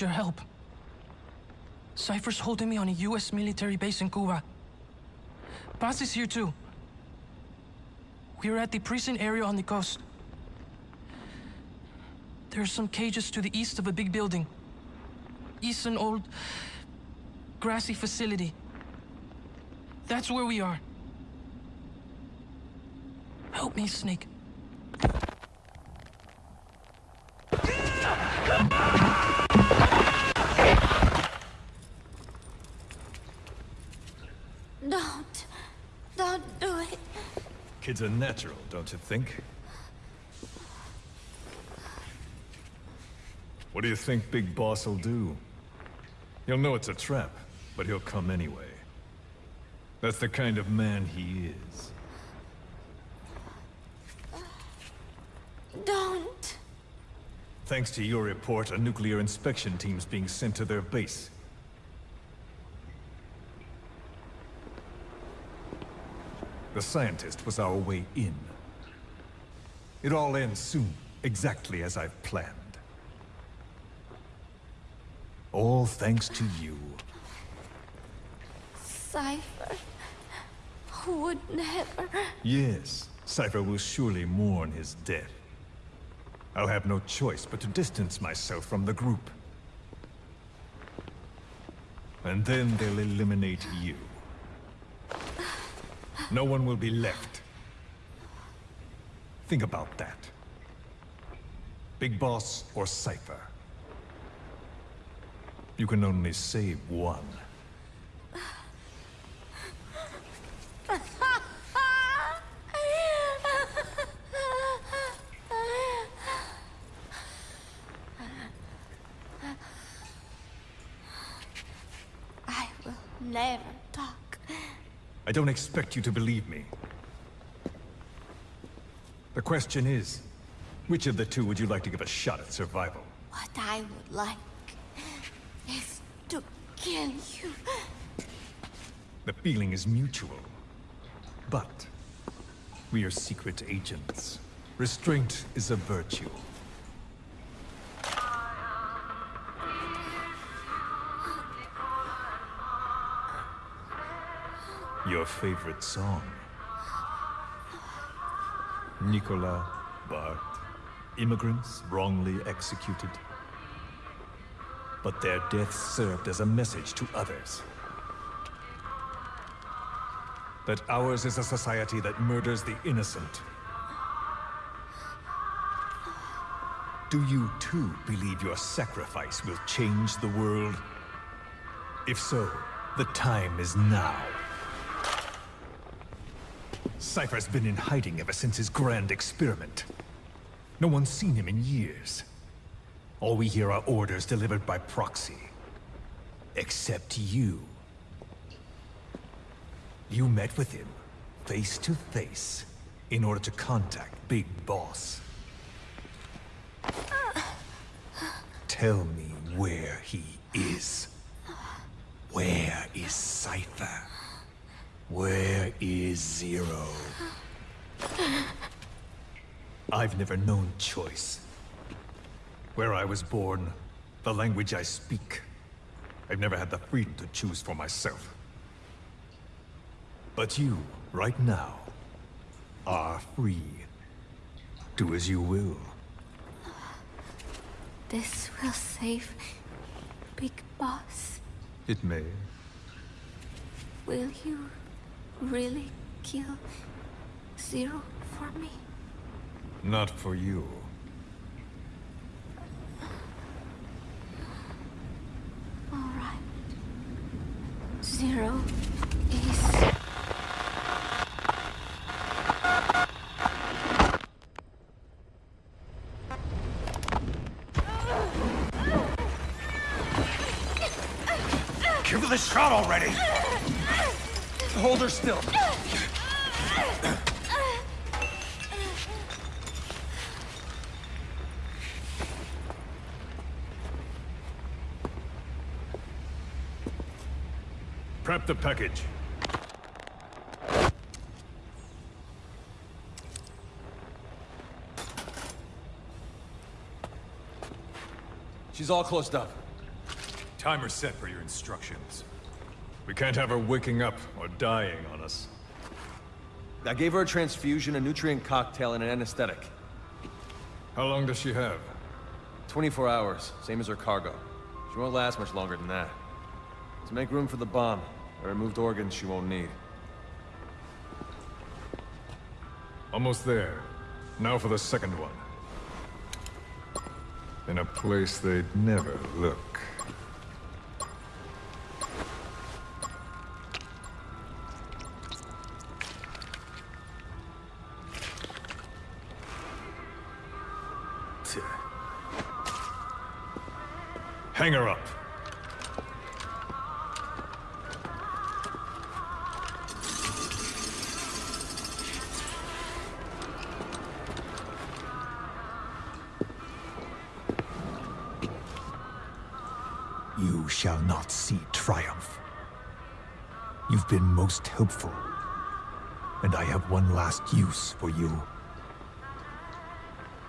It's your help. Cipher's holding me on a US military base in Cuba. Paz is here too. We're at the prison area on the coast. There are some cages to the east of a big building. East an old, grassy facility. That's where we are. Help me, Snake. Don't. Don't do it. Kids are natural, don't you think? What do you think Big Boss will do? He'll know it's a trap, but he'll come anyway. That's the kind of man he is. Don't. Thanks to your report, a nuclear inspection team's being sent to their base. The scientist was our way in. It all ends soon, exactly as I've planned. All thanks to you. Cipher. Would never. Yes, Cipher will surely mourn his death. I'll have no choice but to distance myself from the group. And then they'll eliminate you. No one will be left. Think about that. Big Boss or Cipher. You can only save one. I will never talk. I don't expect you to believe me. The question is, which of the two would you like to give a shot at survival? What I would like is to kill you. The feeling is mutual. But we are secret agents. Restraint is a virtue. Your favorite song? Nicola, Bart, immigrants wrongly executed. But their deaths served as a message to others. That ours is a society that murders the innocent. Do you too believe your sacrifice will change the world? If so, the time is now. Cipher's been in hiding ever since his grand experiment. No one's seen him in years. All we hear are orders delivered by proxy. Except you. You met with him, face to face, in order to contact Big Boss. Tell me where he is. Where is Cipher? Where is Zero? I've never known choice. Where I was born, the language I speak. I've never had the freedom to choose for myself. But you, right now, are free. Do as you will. This will save Big Boss. It may. Will you really kill Zero for me? Not for you. All right. Zero is... Give her the shot already! Hold her still. Prep the package. She's all closed up. Timer set for your instructions. We can't have her waking up or dying on us. I gave her a transfusion, a nutrient cocktail, and an anesthetic. How long does she have? 24 hours, same as her cargo. She won't last much longer than that. To make room for the bomb, I removed organs she won't need. Almost there. Now for the second one. In a place they'd never look. Hang her up. You shall not see triumph. You've been most helpful, and I have one last use for you.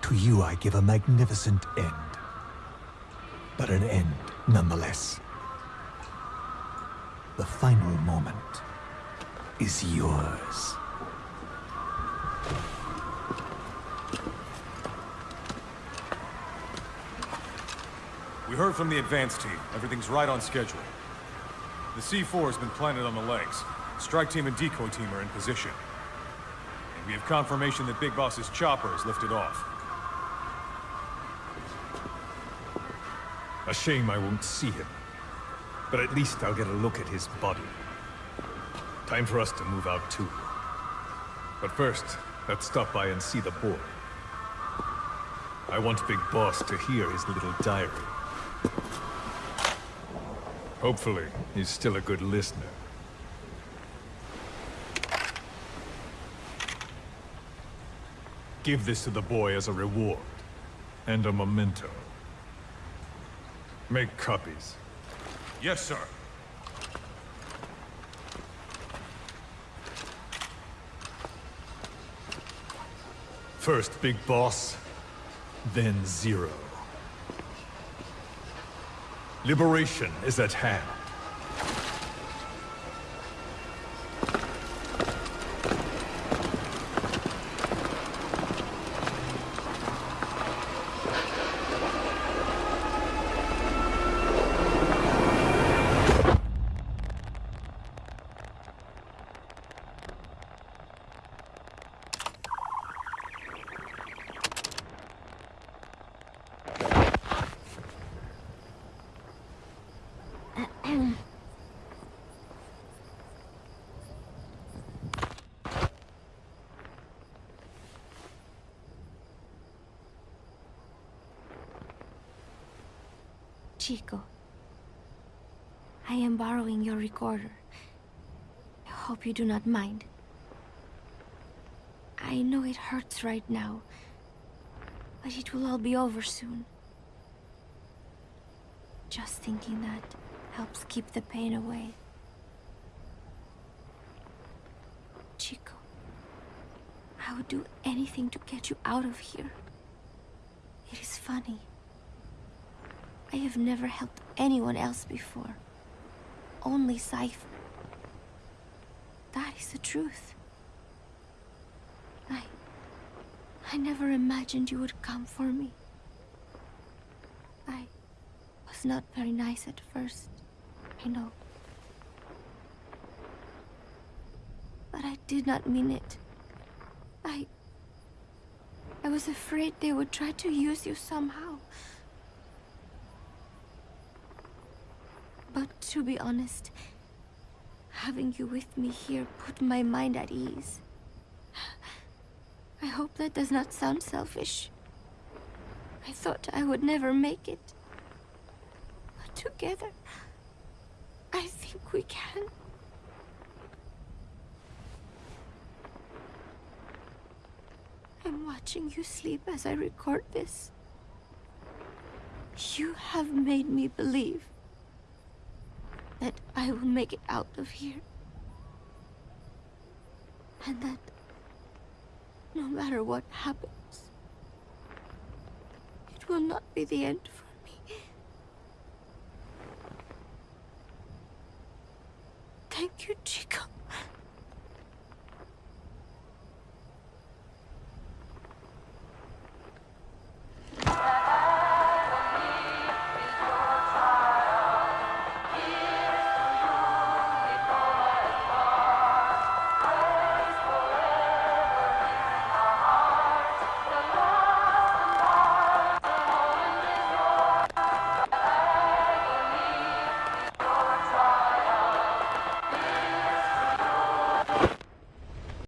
To you I give a magnificent end, but an end nonetheless. The final moment is yours. We heard from the advance team. Everything's right on schedule. The C4 has been planted on the legs. Strike team and decoy team are in position. And we have confirmation that Big Boss's chopper has lifted off. A shame I won't see him. But at least I'll get a look at his body. Time for us to move out too. But first, let's stop by and see the boy. I want Big Boss to hear his little diary. Hopefully, he's still a good listener. Give this to the boy as a reward. And a memento. Make copies. Yes, sir. First Big Boss, then Zero. Liberation is at hand. Chico, I am borrowing your recorder. I hope you do not mind. I know it hurts right now, but it will all be over soon. Just thinking that helps keep the pain away. Chico, I would do anything to get you out of here. It is funny. I have never helped anyone else before. Only Cipher. That is the truth. I... I never imagined you would come for me. I was not very nice at first. I know. But I did not mean it. I... I was afraid they would try to use you somehow. To be honest, having you with me here put my mind at ease. I hope that does not sound selfish. I thought I would never make it. But together, I think we can. I'm watching you sleep as I record this. You have made me believe that I will make it out of here. And that no matter what happens, it will not be the end for me. Thank you, Chico.